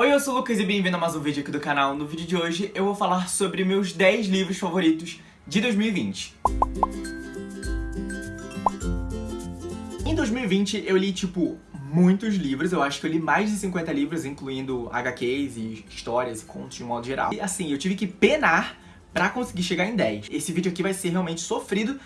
Oi, eu sou o Lucas e bem-vindo a mais um vídeo aqui do canal. No vídeo de hoje eu vou falar sobre meus 10 livros favoritos de 2020. Em 2020 eu li, tipo, muitos livros, eu acho que eu li mais de 50 livros, incluindo HQs e histórias e contos de modo geral. E assim, eu tive que penar pra conseguir chegar em 10. Esse vídeo aqui vai ser realmente sofrido,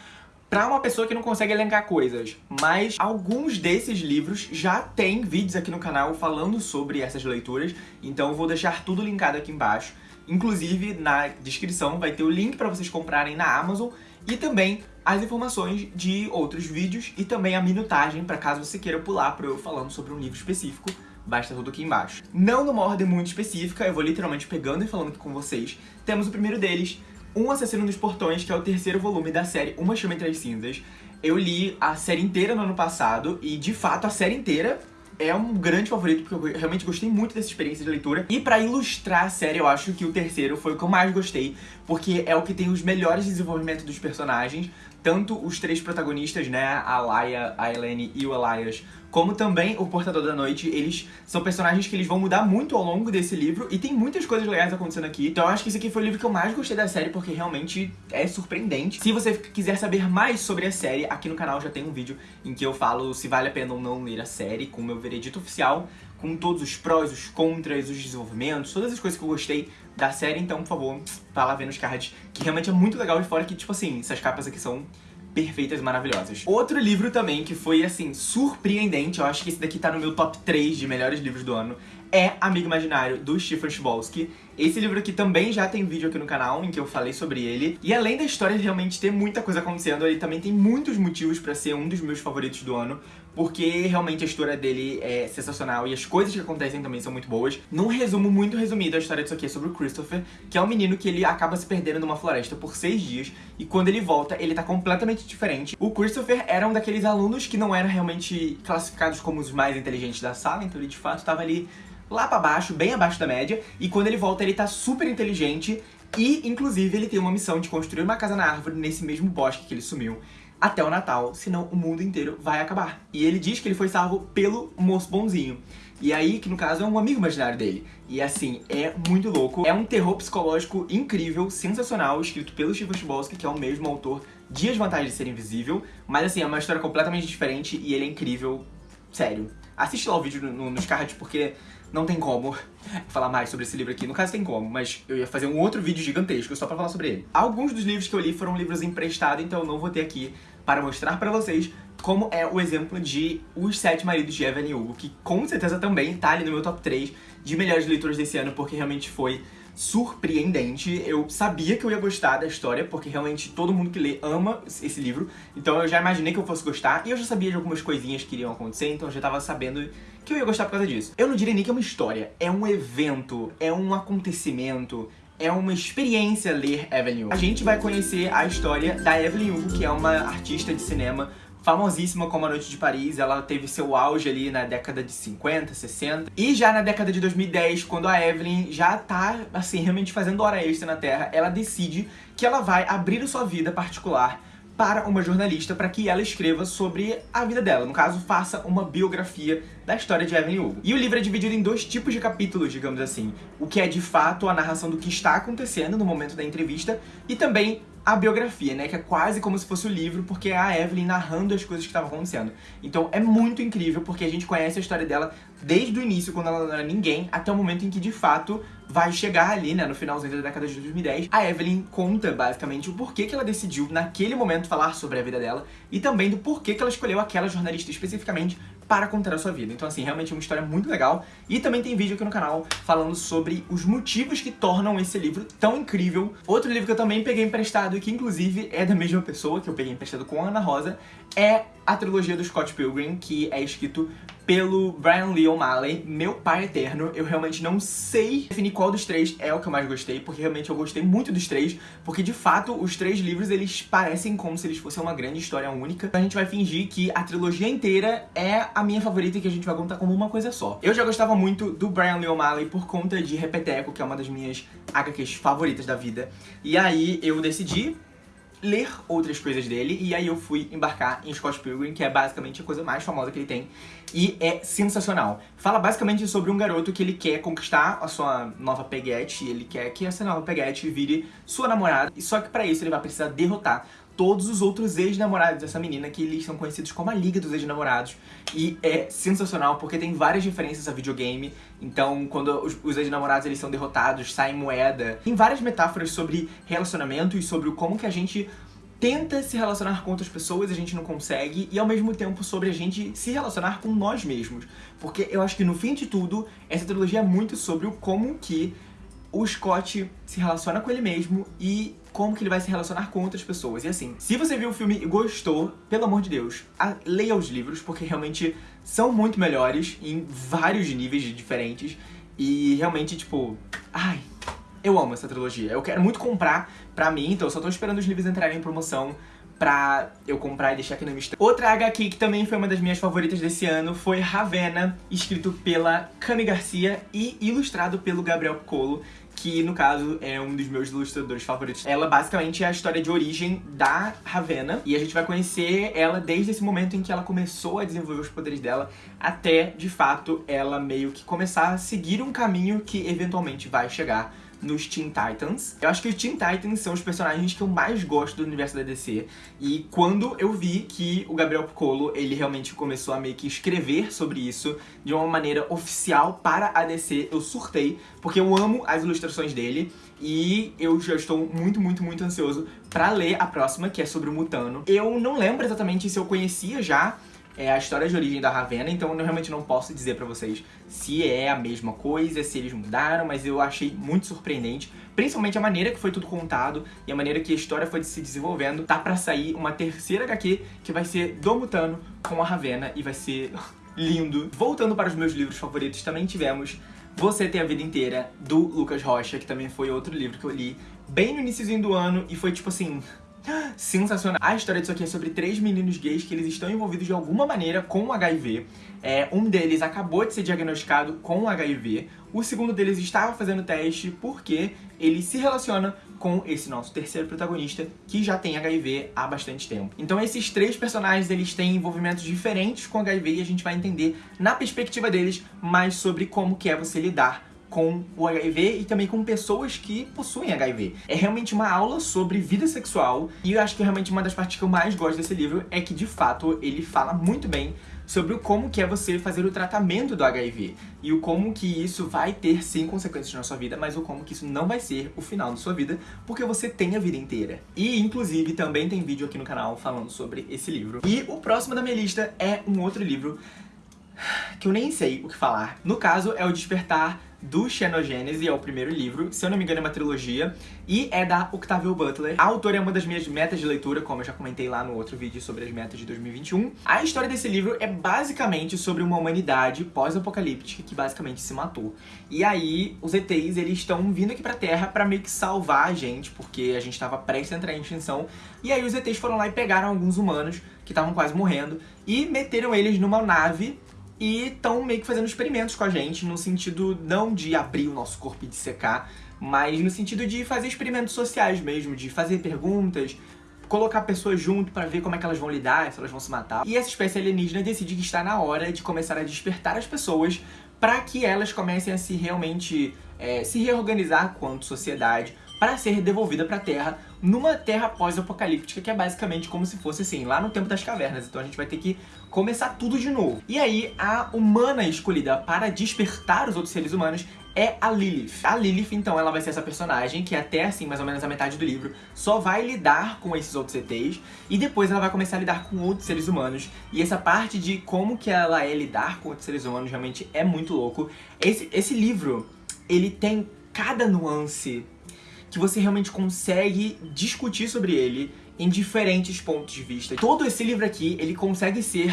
pra uma pessoa que não consegue elencar coisas. Mas alguns desses livros já tem vídeos aqui no canal falando sobre essas leituras, então eu vou deixar tudo linkado aqui embaixo. Inclusive, na descrição vai ter o link pra vocês comprarem na Amazon e também as informações de outros vídeos e também a minutagem para caso você queira pular para eu falando sobre um livro específico, basta tudo aqui embaixo. Não numa ordem muito específica, eu vou literalmente pegando e falando aqui com vocês. Temos o primeiro deles, um Assassino dos Portões, que é o terceiro volume da série Uma Chama Entre as Cinzas. Eu li a série inteira no ano passado e, de fato, a série inteira é um grande favorito, porque eu realmente gostei muito dessa experiência de leitura. E pra ilustrar a série, eu acho que o terceiro foi o que eu mais gostei, porque é o que tem os melhores desenvolvimentos dos personagens, tanto os três protagonistas, né, a Laia, a Helene e o Elias, como também o Portador da Noite, eles são personagens que eles vão mudar muito ao longo desse livro e tem muitas coisas legais acontecendo aqui. Então eu acho que esse aqui foi o livro que eu mais gostei da série porque realmente é surpreendente. Se você quiser saber mais sobre a série, aqui no canal já tem um vídeo em que eu falo se vale a pena ou não ler a série com o meu veredito oficial, com todos os prós, os contras, os desenvolvimentos, todas as coisas que eu gostei da série, então, por favor, vá lá ver nos cards, que realmente é muito legal e fora que, tipo assim, essas capas aqui são perfeitas e maravilhosas. Outro livro também que foi, assim, surpreendente, eu acho que esse daqui tá no meu top 3 de melhores livros do ano, é Amigo Imaginário, do Stephen Chbosky. Esse livro aqui também já tem vídeo aqui no canal, em que eu falei sobre ele. E além da história realmente ter muita coisa acontecendo, ele também tem muitos motivos pra ser um dos meus favoritos do ano, porque realmente a história dele é sensacional e as coisas que acontecem também são muito boas. Num resumo muito resumido, a história disso aqui é sobre o Christopher, que é um menino que ele acaba se perdendo numa floresta por seis dias, e quando ele volta, ele tá completamente diferente. O Christopher era um daqueles alunos que não eram realmente classificados como os mais inteligentes da sala, então ele de fato tava ali lá pra baixo, bem abaixo da média, e quando ele volta ele tá super inteligente e, inclusive, ele tem uma missão de construir uma casa na árvore nesse mesmo bosque que ele sumiu até o Natal, senão o mundo inteiro vai acabar. E ele diz que ele foi salvo pelo moço bonzinho. E aí, que no caso é um amigo imaginário dele. E assim, é muito louco. É um terror psicológico incrível, sensacional, escrito pelo Stephen Chbosky, que é o mesmo autor de As Vantagens de Ser Invisível. Mas assim, é uma história completamente diferente e ele é incrível, sério. Assiste lá o vídeo no, nos cards, porque não tem como falar mais sobre esse livro aqui. No caso tem como, mas eu ia fazer um outro vídeo gigantesco só pra falar sobre ele. Alguns dos livros que eu li foram livros emprestados, então eu não vou ter aqui para mostrar pra vocês como é o exemplo de Os Sete Maridos de Evelyn Hugo, que com certeza também tá ali no meu top 3 de melhores leituras desse ano, porque realmente foi surpreendente. Eu sabia que eu ia gostar da história, porque realmente todo mundo que lê ama esse livro, então eu já imaginei que eu fosse gostar, e eu já sabia de algumas coisinhas que iriam acontecer, então eu já tava sabendo que eu ia gostar por causa disso. Eu não diria nem que é uma história, é um evento, é um acontecimento, é uma experiência ler Evelyn Hugo. A gente vai conhecer a história da Evelyn Hugo, que é uma artista de cinema famosíssima como A Noite de Paris, ela teve seu auge ali na década de 50, 60. E já na década de 2010, quando a Evelyn já tá, assim, realmente fazendo hora extra na Terra, ela decide que ela vai abrir a sua vida particular para uma jornalista para que ela escreva sobre a vida dela. No caso, faça uma biografia da história de Evelyn Hugo. E o livro é dividido em dois tipos de capítulos, digamos assim. O que é, de fato, a narração do que está acontecendo no momento da entrevista e também a biografia, né, que é quase como se fosse o livro, porque é a Evelyn narrando as coisas que estavam acontecendo. Então é muito incrível, porque a gente conhece a história dela desde o início, quando ela não era ninguém, até o momento em que, de fato, vai chegar ali, né, no finalzinho da década de 2010. A Evelyn conta, basicamente, o porquê que ela decidiu, naquele momento, falar sobre a vida dela, e também do porquê que ela escolheu aquela jornalista especificamente para contar a sua vida. Então, assim, realmente é uma história muito legal. E também tem vídeo aqui no canal falando sobre os motivos que tornam esse livro tão incrível. Outro livro que eu também peguei emprestado e que, inclusive, é da mesma pessoa, que eu peguei emprestado com a Ana Rosa, é a trilogia do Scott Pilgrim, que é escrito pelo Brian Lee O'Malley, meu pai eterno. Eu realmente não sei definir qual dos três é o que eu mais gostei, porque realmente eu gostei muito dos três, porque de fato os três livros eles parecem como se eles fossem uma grande história única. A gente vai fingir que a trilogia inteira é a minha favorita e que a gente vai contar como uma coisa só. Eu já gostava muito do Brian Lee O'Malley por conta de Repeteco, que é uma das minhas HQs favoritas da vida. E aí eu decidi ler outras coisas dele, e aí eu fui embarcar em Scott Pilgrim, que é basicamente a coisa mais famosa que ele tem, e é sensacional. Fala basicamente sobre um garoto que ele quer conquistar a sua nova peguete, ele quer que essa nova peguete vire sua namorada, e só que pra isso ele vai precisar derrotar todos os outros ex-namorados dessa menina, que eles são conhecidos como a Liga dos Ex-Namorados. E é sensacional, porque tem várias referências a videogame. Então, quando os, os ex-namorados eles são derrotados, sai moeda. Tem várias metáforas sobre relacionamento e sobre como que a gente tenta se relacionar com outras pessoas, a gente não consegue, e ao mesmo tempo sobre a gente se relacionar com nós mesmos. Porque eu acho que no fim de tudo, essa trilogia é muito sobre o como que o Scott se relaciona com ele mesmo e como que ele vai se relacionar com outras pessoas. E assim, se você viu o filme e gostou, pelo amor de Deus, leia os livros, porque realmente são muito melhores em vários níveis diferentes. E realmente, tipo, ai, eu amo essa trilogia. Eu quero muito comprar pra mim, então eu só tô esperando os livros entrarem em promoção pra eu comprar e deixar aqui na minha estante. Outra HQ que também foi uma das minhas favoritas desse ano foi Ravenna, escrito pela Cami Garcia e ilustrado pelo Gabriel Piccolo, que no caso é um dos meus ilustradores favoritos. Ela basicamente é a história de origem da Ravenna, e a gente vai conhecer ela desde esse momento em que ela começou a desenvolver os poderes dela, até, de fato, ela meio que começar a seguir um caminho que eventualmente vai chegar nos Teen Titans. Eu acho que os Teen Titans são os personagens que eu mais gosto do universo da DC. E quando eu vi que o Gabriel Piccolo, ele realmente começou a meio que escrever sobre isso de uma maneira oficial para a DC, eu surtei, porque eu amo as ilustrações dele. E eu já estou muito, muito, muito ansioso pra ler a próxima, que é sobre o Mutano. Eu não lembro exatamente se eu conhecia já é a história de origem da Ravenna, então eu realmente não posso dizer pra vocês se é a mesma coisa, se eles mudaram, mas eu achei muito surpreendente, principalmente a maneira que foi tudo contado e a maneira que a história foi se desenvolvendo. Tá pra sair uma terceira HQ que vai ser do Mutano com a Ravenna e vai ser lindo. Voltando para os meus livros favoritos, também tivemos Você Tem a Vida Inteira, do Lucas Rocha, que também foi outro livro que eu li bem no iníciozinho do ano e foi tipo assim sensacional. A história disso aqui é sobre três meninos gays que eles estão envolvidos de alguma maneira com HIV. É, um deles acabou de ser diagnosticado com HIV, o segundo deles estava fazendo teste porque ele se relaciona com esse nosso terceiro protagonista que já tem HIV há bastante tempo. Então esses três personagens eles têm envolvimentos diferentes com HIV e a gente vai entender na perspectiva deles mais sobre como que é você lidar com o HIV e também com pessoas que possuem HIV. É realmente uma aula sobre vida sexual e eu acho que realmente uma das partes que eu mais gosto desse livro é que, de fato, ele fala muito bem sobre o como que é você fazer o tratamento do HIV e o como que isso vai ter sim consequências na sua vida, mas o como que isso não vai ser o final da sua vida, porque você tem a vida inteira. E inclusive também tem vídeo aqui no canal falando sobre esse livro. E o próximo da minha lista é um outro livro que eu nem sei o que falar. No caso, é o Despertar do Xenogênese, é o primeiro livro, se eu não me engano é uma trilogia, e é da Octavia Butler. A autora é uma das minhas metas de leitura, como eu já comentei lá no outro vídeo sobre as metas de 2021. A história desse livro é basicamente sobre uma humanidade pós-apocalíptica que basicamente se matou. E aí, os ETs, eles estão vindo aqui pra Terra pra meio que salvar a gente, porque a gente tava prestes a entrar em extinção, e aí os ETs foram lá e pegaram alguns humanos que estavam quase morrendo, e meteram eles numa nave e estão meio que fazendo experimentos com a gente, no sentido não de abrir o nosso corpo e de secar, mas no sentido de fazer experimentos sociais mesmo, de fazer perguntas, colocar pessoas junto para ver como é que elas vão lidar, se elas vão se matar. E essa espécie alienígena decide que está na hora de começar a despertar as pessoas para que elas comecem a se realmente é, se reorganizar quanto sociedade, para ser devolvida para a Terra numa Terra pós-apocalíptica, que é basicamente como se fosse assim, lá no tempo das cavernas. Então a gente vai ter que começar tudo de novo. E aí, a humana escolhida para despertar os outros seres humanos é a Lilith. A Lilith, então, ela vai ser essa personagem que até, assim, mais ou menos a metade do livro, só vai lidar com esses outros ETs, e depois ela vai começar a lidar com outros seres humanos, e essa parte de como que ela é lidar com outros seres humanos realmente é muito louco. Esse, esse livro, ele tem cada nuance que você realmente consegue discutir sobre ele em diferentes pontos de vista. Todo esse livro aqui, ele consegue ser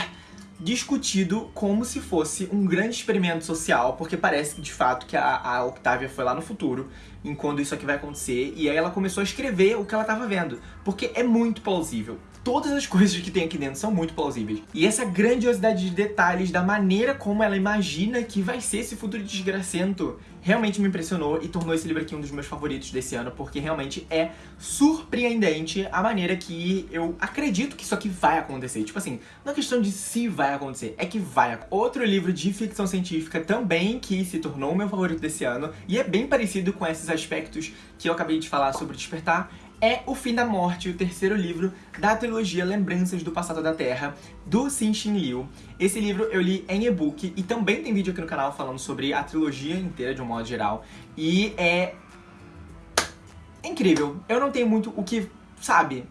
discutido como se fosse um grande experimento social, porque parece que de fato que a, a Octavia foi lá no futuro, enquanto isso aqui vai acontecer, e aí ela começou a escrever o que ela estava vendo, porque é muito plausível. todas as coisas que tem aqui dentro são muito plausíveis. E essa grandiosidade de detalhes, da maneira como ela imagina que vai ser esse futuro desgracento, realmente me impressionou e tornou esse livro aqui um dos meus favoritos desse ano, porque realmente é surpreendente a maneira que eu acredito que isso aqui vai acontecer. Tipo assim, não é questão de se vai acontecer, é que vai. Outro livro de ficção científica também que se tornou o meu favorito desse ano, e é bem parecido com esses aspectos que eu acabei de falar sobre Despertar, é O Fim da Morte, o terceiro livro da trilogia Lembranças do Passado da Terra, do Xin Liu. Esse livro eu li em e-book e também tem vídeo aqui no canal falando sobre a trilogia inteira de um modo geral. E é... incrível. Eu não tenho muito o que, sabe...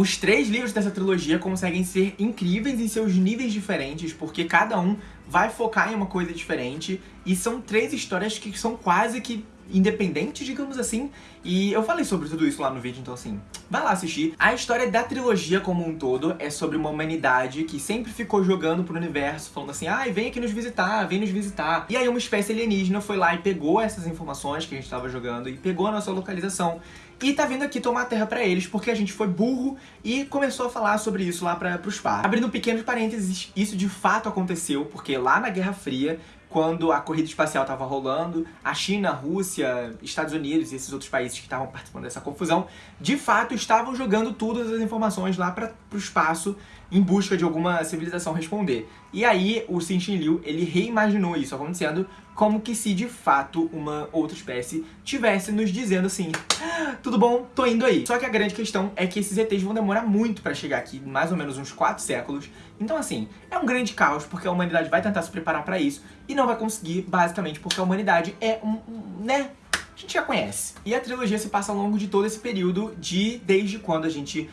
Os três livros dessa trilogia conseguem ser incríveis em seus níveis diferentes, porque cada um vai focar em uma coisa diferente, e são três histórias que são quase que independentes, digamos assim, e eu falei sobre tudo isso lá no vídeo, então assim, vai lá assistir. A história da trilogia como um todo é sobre uma humanidade que sempre ficou jogando pro universo, falando assim, ai, ah, vem aqui nos visitar, vem nos visitar. E aí uma espécie alienígena foi lá e pegou essas informações que a gente tava jogando e pegou a nossa localização e tá vindo aqui tomar terra pra eles, porque a gente foi burro e começou a falar sobre isso lá pra, pros par. Abrindo pequenos parênteses, isso de fato aconteceu, porque lá na Guerra Fria, quando a corrida espacial estava rolando, a China, a Rússia, Estados Unidos e esses outros países que estavam participando dessa confusão, de fato estavam jogando todas as informações lá para o espaço em busca de alguma civilização responder. E aí o Xin Liu, ele reimaginou isso acontecendo como que se de fato uma outra espécie tivesse nos dizendo assim ah, tudo bom, tô indo aí. Só que a grande questão é que esses ETs vão demorar muito pra chegar aqui, mais ou menos uns 4 séculos. Então assim, é um grande caos porque a humanidade vai tentar se preparar pra isso e não vai conseguir, basicamente porque a humanidade é um, um né, a gente já conhece. E a trilogia se passa ao longo de todo esse período de desde quando a gente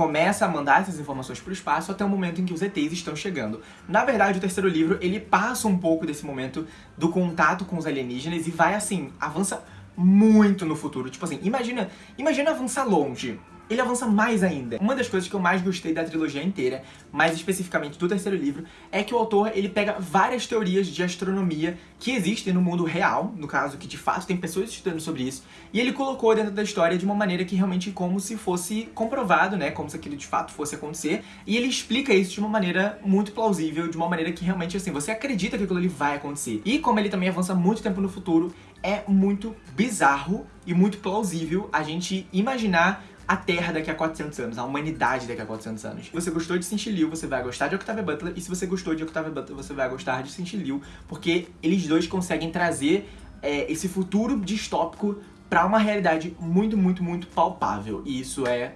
começa a mandar essas informações para o espaço até o momento em que os ETs estão chegando. Na verdade, o terceiro livro, ele passa um pouco desse momento do contato com os alienígenas e vai, assim, avança muito no futuro. Tipo assim, imagina, imagina avançar longe ele avança mais ainda. Uma das coisas que eu mais gostei da trilogia inteira, mais especificamente do terceiro livro, é que o autor ele pega várias teorias de astronomia que existem no mundo real, no caso, que de fato tem pessoas estudando sobre isso, e ele colocou dentro da história de uma maneira que realmente como se fosse comprovado, né, como se aquilo de fato fosse acontecer, e ele explica isso de uma maneira muito plausível, de uma maneira que realmente, assim, você acredita que aquilo ali vai acontecer. E como ele também avança muito tempo no futuro, é muito bizarro e muito plausível a gente imaginar a Terra daqui a 400 anos, a humanidade daqui a 400 anos. Se você gostou de Cinti Liu, você vai gostar de Octavia Butler, e se você gostou de Octavia Butler, você vai gostar de Cinti Liu, porque eles dois conseguem trazer é, esse futuro distópico pra uma realidade muito, muito, muito palpável. E isso é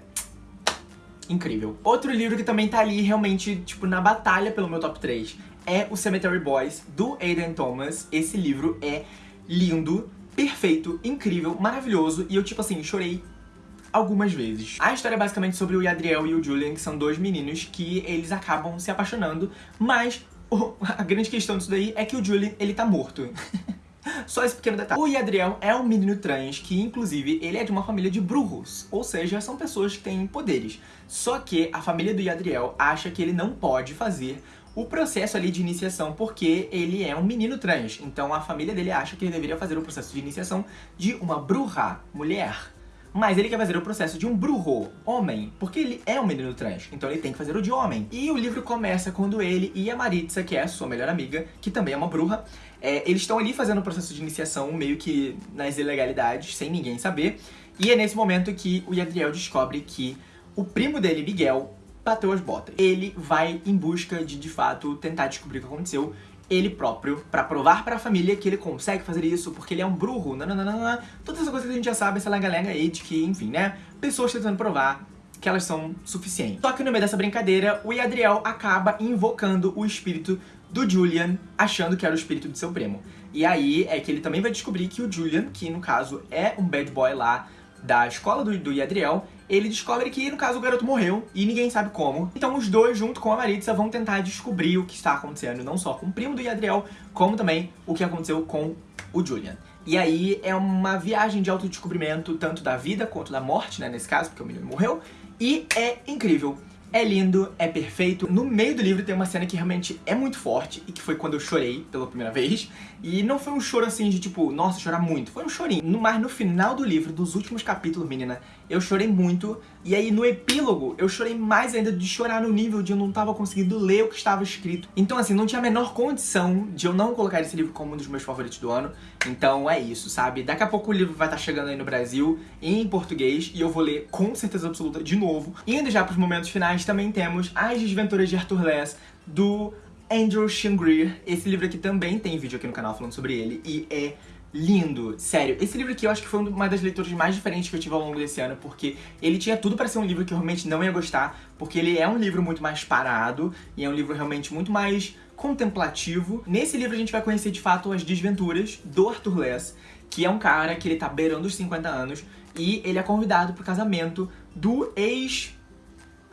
incrível. Outro livro que também tá ali realmente, tipo, na batalha pelo meu top 3 é o Cemetery Boys, do Aiden Thomas. Esse livro é lindo, perfeito, incrível, maravilhoso, e eu, tipo assim, chorei algumas vezes. A história é basicamente sobre o Yadriel e o Julian, que são dois meninos que eles acabam se apaixonando, mas a grande questão disso daí é que o Julian, ele tá morto. Só esse pequeno detalhe. O Yadriel é um menino trans que, inclusive, ele é de uma família de brujos, ou seja, são pessoas que têm poderes. Só que a família do Yadriel acha que ele não pode fazer o processo ali de iniciação porque ele é um menino trans. Então a família dele acha que ele deveria fazer o processo de iniciação de uma bruxa, mulher. Mas ele quer fazer o processo de um brujo, homem, porque ele é um menino trans, então ele tem que fazer o de homem. E o livro começa quando ele e a Maritza, que é a sua melhor amiga, que também é uma bruxa, é, eles estão ali fazendo o processo de iniciação meio que nas ilegalidades, sem ninguém saber. E é nesse momento que o Yadriel descobre que o primo dele, Miguel, bateu as botas. Ele vai em busca de, de fato, tentar descobrir o que aconteceu ele próprio, pra provar pra família que ele consegue fazer isso, porque ele é um bruxo, nananana, todas essas coisas que a gente já sabe, essa lenga-lenga aí de que, enfim, né, pessoas tentando provar que elas são suficientes. Só que no meio dessa brincadeira, o Yadriel acaba invocando o espírito do Julian, achando que era o espírito de seu primo. E aí é que ele também vai descobrir que o Julian, que no caso é um bad boy lá da escola do, do Yadriel, ele descobre que, no caso, o garoto morreu e ninguém sabe como. Então os dois, junto com a Maritza, vão tentar descobrir o que está acontecendo, não só com o primo do Yadriel, como também o que aconteceu com o Julian. E aí é uma viagem de autodescobrimento, tanto da vida quanto da morte, né, nesse caso, porque o menino morreu, e é incrível. É lindo, é perfeito. No meio do livro tem uma cena que realmente é muito forte e que foi quando eu chorei pela primeira vez. E não foi um choro assim de tipo, nossa, chorar muito. Foi um chorinho. Mas no final do livro, dos últimos capítulos, menina, eu chorei muito. E aí no epílogo, eu chorei mais ainda de chorar no nível de eu não tava conseguindo ler o que estava escrito. Então assim, não tinha a menor condição de eu não colocar esse livro como um dos meus favoritos do ano. Então é isso, sabe? Daqui a pouco o livro vai estar chegando aí no Brasil, em português, e eu vou ler com certeza absoluta de novo. Indo já pros momentos finais, também temos As Desventuras de Arthur Less, do Andrew Shingreer. Esse livro aqui também tem vídeo aqui no canal falando sobre ele, e é lindo. Sério, esse livro aqui eu acho que foi uma das leituras mais diferentes que eu tive ao longo desse ano, porque ele tinha tudo para ser um livro que eu realmente não ia gostar, porque ele é um livro muito mais parado, e é um livro realmente muito mais contemplativo. Nesse livro a gente vai conhecer de fato as desventuras do Arthur Less, que é um cara que ele tá beirando os 50 anos, e ele é convidado pro casamento do ex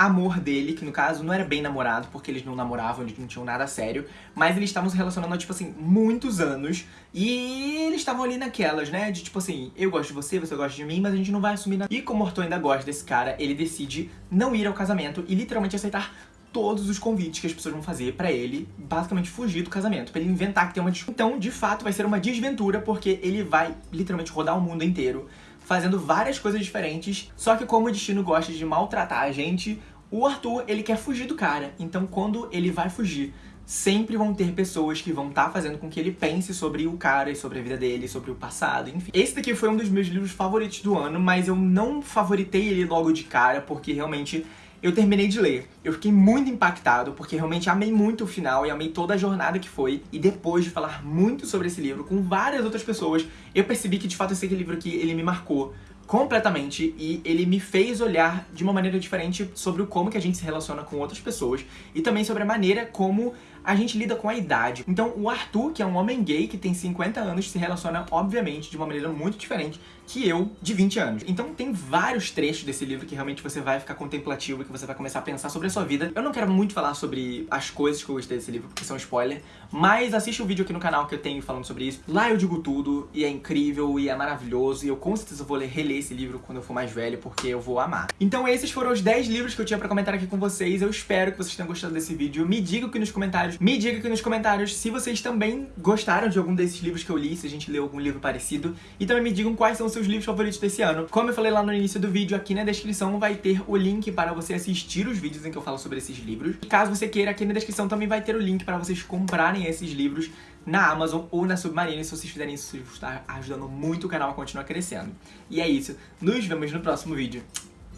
amor dele, que no caso não era bem namorado, porque eles não namoravam, eles não tinham nada sério, mas eles estavam se relacionando há, tipo assim, muitos anos, e eles estavam ali naquelas, né, de tipo assim, eu gosto de você, você gosta de mim, mas a gente não vai assumir nada. E como o Arthur ainda gosta desse cara, ele decide não ir ao casamento e literalmente aceitar todos os convites que as pessoas vão fazer pra ele, basicamente fugir do casamento, pra ele inventar que tem uma Então, de fato, vai ser uma desventura, porque ele vai literalmente rodar o mundo inteiro, fazendo várias coisas diferentes, só que como o destino gosta de maltratar a gente, o Arthur, ele quer fugir do cara, então quando ele vai fugir, sempre vão ter pessoas que vão estar tá fazendo com que ele pense sobre o cara e sobre a vida dele, sobre o passado, enfim. Esse daqui foi um dos meus livros favoritos do ano, mas eu não favoritei ele logo de cara, porque realmente eu terminei de ler. Eu fiquei muito impactado, porque realmente amei muito o final e amei toda a jornada que foi. E depois de falar muito sobre esse livro com várias outras pessoas, eu percebi que de fato esse livro aqui, ele me marcou completamente e ele me fez olhar de uma maneira diferente sobre como que a gente se relaciona com outras pessoas e também sobre a maneira como a gente lida com a idade. Então o Arthur, que é um homem gay que tem 50 anos, se relaciona, obviamente, de uma maneira muito diferente que eu, de 20 anos. Então tem vários trechos desse livro que realmente você vai ficar contemplativo e que você vai começar a pensar sobre a sua vida. Eu não quero muito falar sobre as coisas que eu gostei desse livro, porque são spoiler, mas assiste o vídeo aqui no canal que eu tenho falando sobre isso. Lá eu digo tudo, e é incrível, e é maravilhoso, e eu com certeza vou ler, reler esse livro quando eu for mais velho, porque eu vou amar. Então esses foram os 10 livros que eu tinha pra comentar aqui com vocês. Eu espero que vocês tenham gostado desse vídeo. Me digam aqui nos comentários, me digam aqui nos comentários se vocês também gostaram de algum desses livros que eu li, se a gente leu algum livro parecido. E também me digam quais são os seus livros favoritos desse ano. Como eu falei lá no início do vídeo, aqui na descrição vai ter o link para você assistir os vídeos em que eu falo sobre esses livros. E caso você queira, aqui na descrição também vai ter o link para vocês comprarem esses livros na Amazon ou na Submarine. Se vocês fizerem isso, vocês estar ajudando muito o canal a continuar crescendo. E é isso. Nos vemos no próximo vídeo.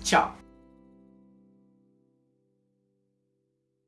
Tchau!